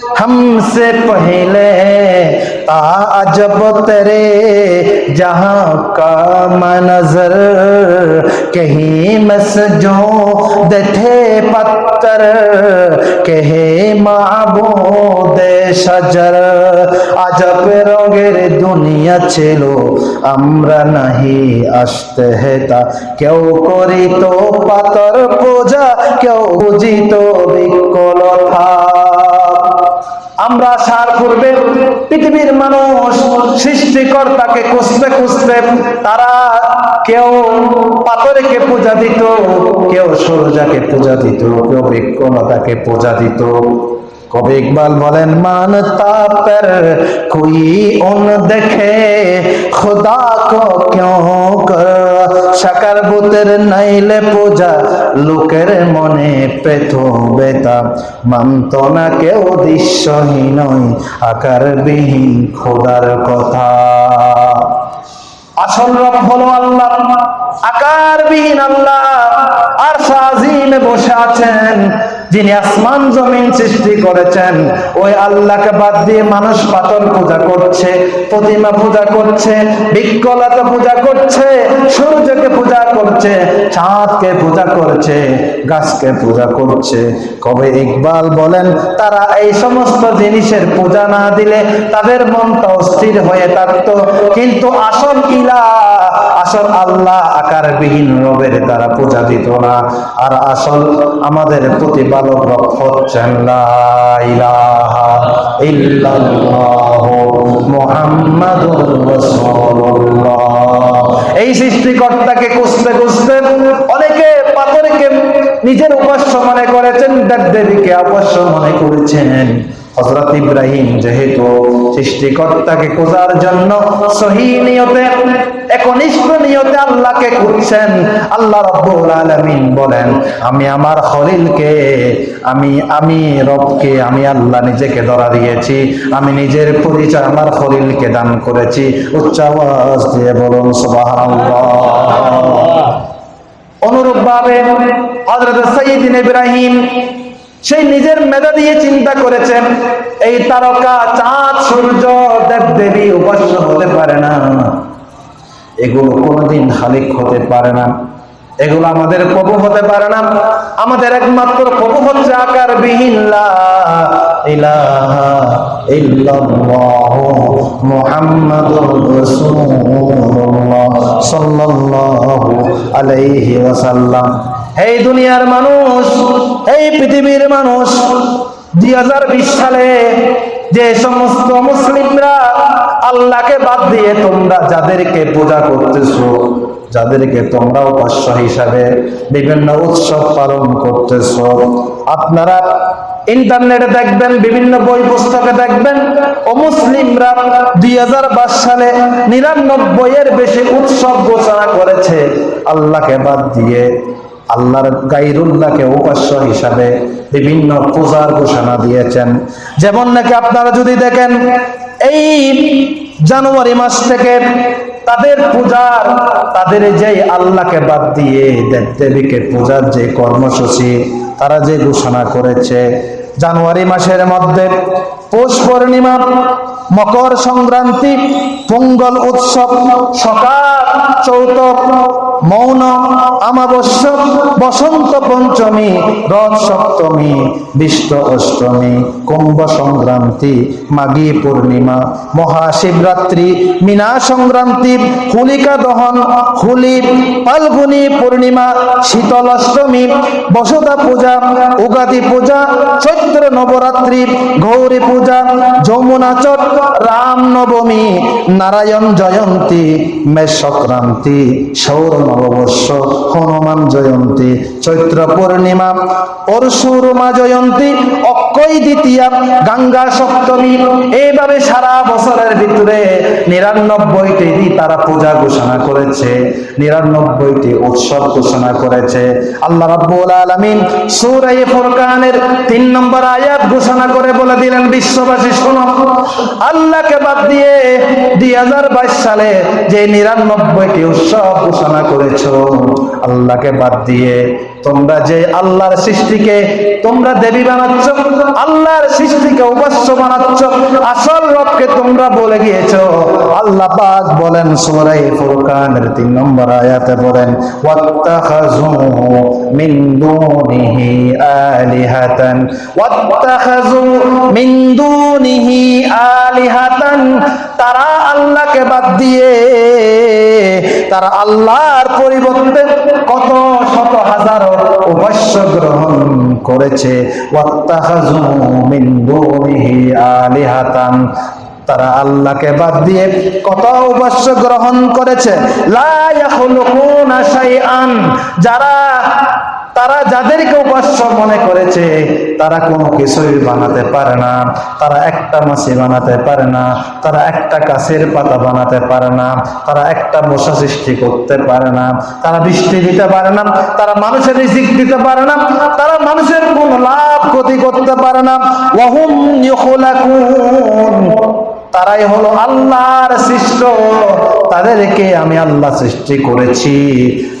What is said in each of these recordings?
हमसे पहले ताजब तेरे जहां का मंजर कहीं मस जो थे पत्थर कहे মাবুদ সাজার আজব রঙের দুনিয়া ছিল আমরা নাহি আসতে হেতা কেউ করিত পাতর পূজা কেউ বুঝিত বিকলতা আমরা সার পূর্বে পৃথিবীর মানুষ সৃষ্টিকর্তাকে খুঁজতে খুঁজতে তারা কেউ পাথরকে পূজা দিত, কেউ সূর্যাকে পূজা দিত, কেউ বৃক্ষলতাকে পূজা দিত। কবি ইকবাল বলেন, মান তাপের কোই উন দেখে, খুদা কো ক্यों কর সাকার বুতের নাইলে পূজা, লোকের মনে পেত বেতা মানত না কেউ দৃশ্যহীন আকারবিহীন খোদার কথা। আসল রব হলো আল্লাহ, আকারবিহীন আল্লাহ। আর সাজিমে বসে আছেন যিনি আসমান জমিন সৃষ্টি করেছেন, ওই আল্লাহকে বাদ দিয়ে মানুষ পাতল পূজা করছে, প্রতিমা পূজা করছে, বিকলতা পূজা করছে, সূর্যকে পূজা করছে, চাঁদকে পূজা করছে, গাছকে পূজা করছে। কবে ইকবাল বলেন, তারা এই সমস্ত জিনিসের পূজা না দিলে তাদের মনটা অস্থির হয়ে থাকতো। কিন্তু আসল ইলা আসল আল্লাহ আকারবিহীন রবের তারা পূজা দিত না। আর আসল আমাদের প্রতিপালক রক্ত হচ্ছেন এই সৃষ্টিকর্তাকে কুসতে কুসতে অনেকে পাথরকে নিজের উপাস্য মনে করেছেন, দেবদেবীকে অবশ্য মনে করেছেন। হজরত ইব্রাহিম যেহেতু সৃষ্টিকর্তাকে খোঁজার জন্য সহি নিয়তে, একনিষ্ঠ নিয়তে আল্লাহকে খুঁজছেন, আল্লাহ রব্বুল আলামিন বলেন, আমি আমার খলিলকে, আমি আমি রবকে, আমি আল্লাহ নিজেকে ধরা দিয়েছি, আমি নিজের পরিচয় আমার খলিলকে দান করেছি। উচ্চ আওয়াজ দিয়ে বলুন, সুবহানাল্লাহ। অনুরূপ ভাবে হজরত সঈদিন ইব্রাহিম সেই নিজের মেধা দিয়ে চিন্তা করেছেন এই তারকা চাঁদ, সূর্য, দেব দেবী উপাস্য হতে পারে না। এগুলো কোনোদিন খালিক হতে পারে না। এগুলো আমাদের প্রভু হতে পারে না। আমাদের একমাত্র প্রভু হচ্ছে আকার বিহীন সাল্লাল্লাহু আলাইহি এই দুনিয়ার মানুষ, এই পৃথিবীর মানুষ, দুই হাজার বিশ সালে যে সমস্ত মুসলিমরা আল্লাহকে বাদ দিয়ে তোমরা যাদেরকে পূজা করতেছো, যাদেরকে তোমরা উপাস্য হিসাবে বিভিন্ন উৎসব পালন করতেছ, আপনারা ইন্টারনেটে দেখবেন, বিভিন্ন বই পুস্তকে দেখবেন ও মুসলিমরা দুই সালে নিরানব্বই এর বেশি উৎসব ঘোষণা করেছে, আল্লাহকে বাদ দিয়ে। আল্লাহর গাইরুল্লাহকে উপাস্য হিসাবে বিভিন্ন পূজার ঘোষণা দিয়েছেন। যেমন নাকি আপনারা যদি দেখেন, এই জানুয়ারি মাস থেকে তাদের পূজার, তাদের যে আল্লাহকে বাদ দিয়ে দেব দেবীকে পূজার যে কর্মসূচি, তারা যে ঘোষণা করেছে, জানুয়ারি মাসের মধ্যে পৌষ পূর্ণিমা মকর সংক্রান্তি, পঙ্গল উৎসব, সকাল চৌতক মৌন আমাবস্য বসন্ত পঞ্চমী, রথ সপ্তমী বিষ্ট অষ্টমী, কুম্ভ সংক্রান্তি, মাঘী পূর্ণিমা, মহাশিবরাত্রি, মীনা সংক্রান্তি, হোলিকা দহন, হোলি, ফাল্গুনী পূর্ণিমা, শীতল অষ্টমী বসতা পূজা, উগাদি পূজা, চৈত্র নবরাত্রি, গৌরী পূজা, যমুনা রাম নবমী নারায়ণ জয়ন্তী মেষ সংক্রান্তি সৌর নববর্ষ হনুমান জয়ন্তী চৈত্র পূর্ণিমা অরসুরমা জয়ন্তী অক্ষয় দ্বিতীয়া, গঙ্গা সপ্তমী। এইভাবে সারা বছরের ভিতরে নিরানব্বইটি তারা পূজা ঘোষণা করেছে, নিরানব্বইটি উৎসব ঘোষণা করেছে। আল্লাহ রাব্বুল আলামিন সূরা ফুরকানের তিন নম্বর আয়াত ঘোষণা করে বলে দিলেন, বিশ্ববাসী, শোনো। আল্লাহকে বাদ দিয়ে দুই হাজার বাইশ সালে যে নিরানব্বইটি উৎসব ঘোষণা করেছ, আল্লাহকে বাদ দিয়ে তোমরা যে আল্লাহর সৃষ্টিকে তোমরা দেবী বানাচ্ছ, আল্লাহর সৃষ্টিকে উপাস্য বানাচ্ছ, আসল রবকে তোমরা বলে গিয়েছো। আল্লাহ পাক বলেন, সূরা ফুরকানের 3 নম্বর আয়াতে বলেন ওয়াত্তাখাযু মিন দুনিহি আলিহাতান, ওয়াত্তাখাযু মিন দুনিহি আলিহাতান। তারা আল্লাহকে বাদ দিয়ে, তারা আল্লাহর পরিবর্তে কত শত হাজার উপাস্য গ্রহণ করেছে আলিহাতান। তারা আল্লাহকে বাদ দিয়ে কত উপাস্য গ্রহণ করেছে। যারা, তারা যাদেরকে উপাস্য মনে করেছে, তারা কোনো কিছুই বানাতে পারে না। তারা একটা মাছি বানাতে পারে না, তারা একটা গাছের পাতা বানাতে পারে না, তারা একটা মশা সৃষ্টি করতে পারে না। তারা বৃষ্টি দিতে পারে না, তারা মানুষের রিজিক দিতে পারে না, তারা মানুষের কোনো লাভ ক্ষতি করতে পারে না। তারাই হলো আল্লাহর সৃষ্ট। তাদেরকে আমি আল্লাহ সৃষ্টি করেছি।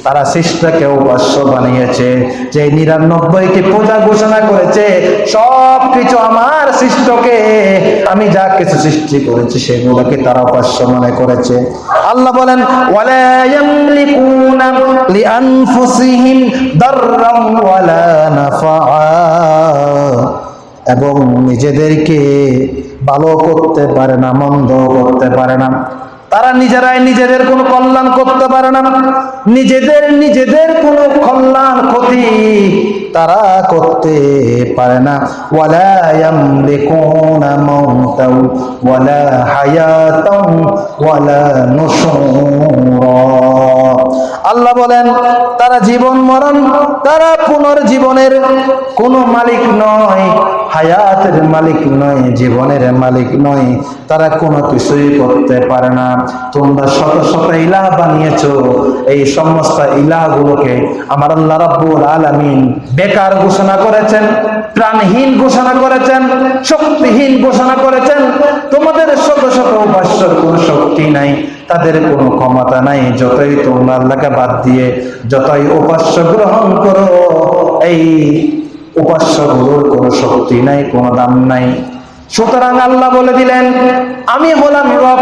তারা সৃষ্টকে উপাস্য বানিয়েছে। যে নিরানব্বইটি পূজা ঘোষণা করেছে সব কিছু আমার সৃষ্টকে। আমি যা কিছু সৃষ্টি করেছি, সেগুলোকে তারা উপাস্য মনে করেছে। আল্লাহ বলেন এবং নিজেদেরকে ভালো করতে পারে না, মন্দ করতে পারে না। তারা নিজেরাই নিজেদের কোনো কল্যাণ করতে পারে না। নিজেদের নিজেদের কোনো কল্যাণ, ক্ষতি তারা করতে পারে না। ওয়ালা আল্লাহ বলেন, তারা জীবন মরণ, তারা পুনর্জীবনের কোনো মালিক নয়, হায়াতের মালিক নয়, জীবনের মালিক নয়, তারা কোনো কিছুই করতে পারে না। তোমরা শত শত ইলাহ বানিয়েছো, এই সমস্ত ইলাহগুলোকে আমার আল্লাহ রাব্বুল আলামিন বেকার ঘোষণা করেছেন, প্রাণহীন ঘোষণা করেছেন, শক্তিহীন ঘোষণা করেছেন। তোমাদের শত শত উপাস্যর কোনো শক্তি নাই। তাদের কোনো ক্ষমতা নাই। যতই তোমরা আল্লাহকে বাদ দিয়ে, যতই উপাস্য গ্রহণ করো, এই উপাস্যগুলোর কোনো শক্তি নাই, কোন দাম নাই। সুতরাং আল্লাহ বলে দিলেন, আমি হলাম রব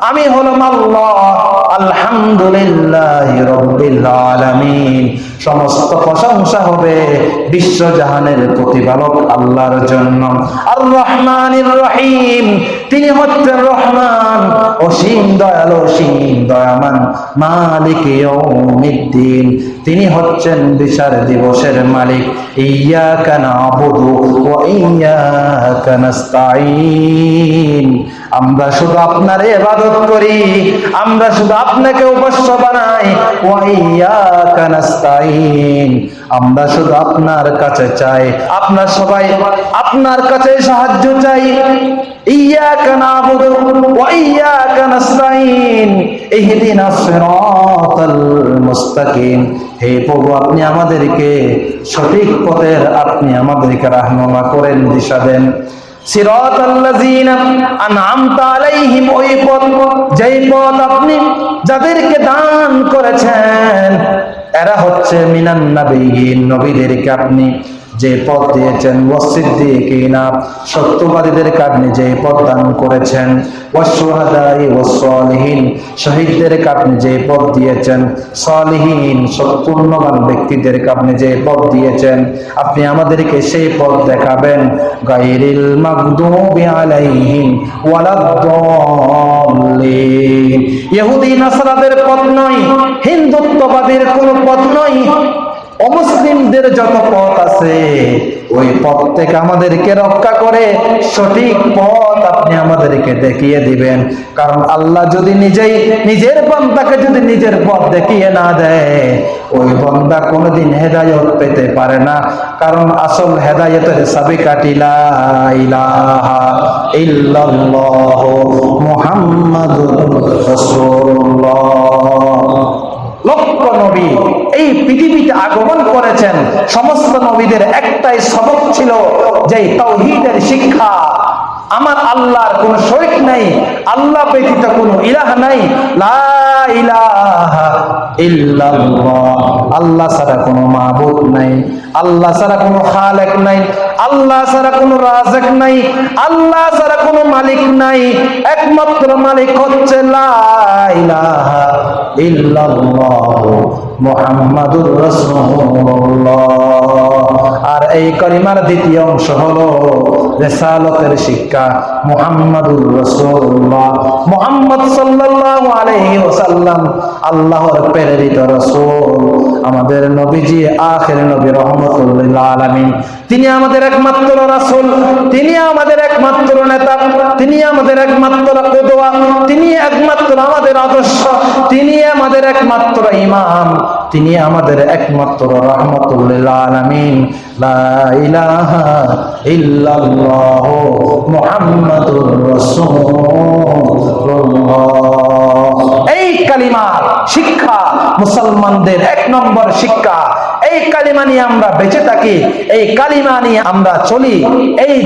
আমি হলাম আল্লাহ। আলহামদুলিল্লাহ রব্বিল আলামিন। সমস্ত প্রশংসা হবে বিশ্বজাহানের প্রতিপালক আল্লাহর জন্য। আর রহমানির রহিম। তিনি হচ্ছেন রহমান, অসীম দয়াল, অসীম দয়ামান মালিক ইয়াউমিদ্দিন। তিনি হচ্ছেন বিচার দিবসের মালিক। ইয়াকা নাবুদু ওয়া ইয়াকা নাস্তাঈন। আমরা শুধু আপনার ইবাদত করি, আমরা শুধু আপনাকে উপাস্য বানাই। আমরা শুধু আপনার কাছে চাই, আপনার সবাই আপনার কাছে সাহায্য চাই। ইয়াকা নাবুদু ওয়া ইয়াকা নাস্তাঈন ইহদিনাস সিরাতাল মুস্তাকিম। হে প্রভু, আপনি আমাদেরকে সঠিক পথের, আপনি আমাদেরকে রাহনুমা করেন, দিশা দেন। পথ যেই পথ আপনি যাদেরকে দান করেছেন এরা হচ্ছে মিনান নবীদেরকে আপনি যে পথ দিয়েছেন ওয়াসিদ্দিকিনা সত্যবাদীদেরকে আপনি যে পথ দান করেছেন ওয়াসশুহাদাই ওয়াসসালিহিন শহীদদেরকে আপনি যে পথ দিয়েছেন, সালিহিন, সৎপূর্ণবান ব্যক্তিদেরকে আপনি যে পথ দিয়েছেন, আপনি আমাদেরকে সেই পথ দেখাবেন, গায়রিল মাগদুবি আলাইহিম পথ নয়, হিন্দুত্ববাদীর কোনো পথ নয়। অমুসলিমদের যত পথ আছে, ওই পথ থেকে আমাদেরকে রক্ষা করে, সঠিক পথ আপনি আমাদেরকে দেখিয়ে দিবেন। কারণ আল্লাহ যদি নিজেই নিজের বন্দাকে যদি নিজের পথ দেখিয়ে না দেয়, ওই বন্দা কোনোদিন হেদায়ত পেতে পারে না। কারণ আসল হেদায়তের সাবিকাটি লা ইলাহা ইল্লাল্লাহ মুহাম্মাদুর রাসূলুল্লাহ। লক্ষ নবী। এই পৃথিবীতে আগমন করেছেন। সমস্ত নবীদের একটাই সবক ছিল যে তৌহিদের শিক্ষা। আমার আল্লাহর কোন শরিক নাই, আল্লাহ ব্যতীত কোন ইলাহ নাই। আল্লাহ ছাড়া কোনো মাবুদ নাই। আল্লাহ ছাড়া কোনো খালেক নাই। আল্লাহ ছাড়া কোনো রাজেক নাই। আল্লাহ ছাড়া কোনো মালিক নাই। একমাত্র মালিক হচ্ছে লা ইলাহা ইল্লাল্লাহ। মুহাম্মাদুর রসুল্লাহ আর এই করিমার দ্বিতীয় অংশ হলো রেসালতের শিক্ষা মুহাম্মাদুর রাসূলুল্লাহ। মুহাম্মদ সাল্লাল্লাহু আলাইহি ওয়াসাল্লাম আল্লাহর প্রেরিত রাসূল, আমাদের নবীজি, আখির নবী রহমতুল লিল আলামিন। তিনি আমাদের একমাত্র রাসূল, তিনি আমাদের একমাত্র নেতা, তিনি আমাদের একমাত্র কুদওয়া তিনি একমাত্র আমাদের আদর্শ, তিনি আমাদের একমাত্র ইমাম। তিনি আমাদের একমাত্র রহমতুল্লিল এই কালিমার শিক্ষা মুসলমানদের এক নম্বর শিক্ষা। এই কালিমা নিয়ে আমরা বেঁচে থাকি, এই কালিমা নিয়ে আমরা চলি, এই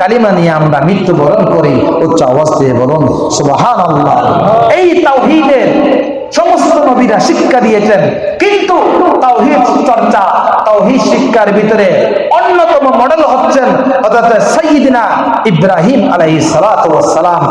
কালিমা নিয়ে আমরা মৃত্যুবরণ করি, উচ্চ অবস্থায় বলুন, সুবহানাল্লাহ। এই তাওহীদের সমস্ত নবীরা শিক্ষা দিয়েছেন। কিন্তু তাওহিদ চর্চা, তাওহিদ শিক্ষার ভিতরে অন্যতম মডেল হচ্ছেন অর্থাৎ সঈদিনা ইব্রাহিম ওয়াস সালাম।